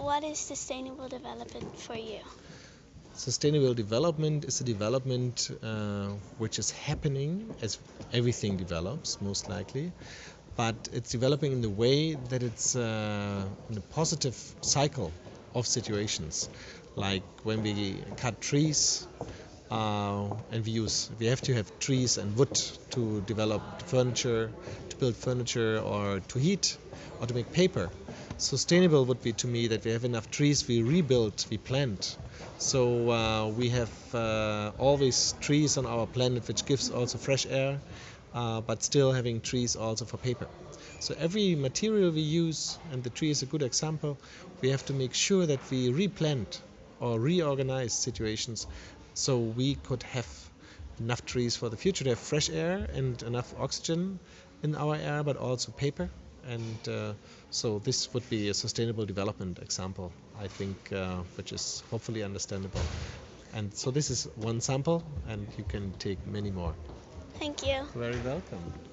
what is sustainable development for you? Sustainable development is a development uh, which is happening as everything develops, most likely, but it's developing in the way that it's uh, in a positive cycle of situations. Like when we cut trees, uh, and we use we have to have trees and wood to develop furniture, to build furniture, or to heat, or to make paper. Sustainable would be to me that we have enough trees, we rebuild, we plant. So uh, we have uh, always trees on our planet, which gives also fresh air, uh, but still having trees also for paper. So every material we use, and the tree is a good example, we have to make sure that we replant or reorganize situations so we could have enough trees for the future to have fresh air and enough oxygen in our air, but also paper. And uh, so this would be a sustainable development example, I think, uh, which is hopefully understandable. And so this is one sample, and you can take many more. Thank you. Very welcome.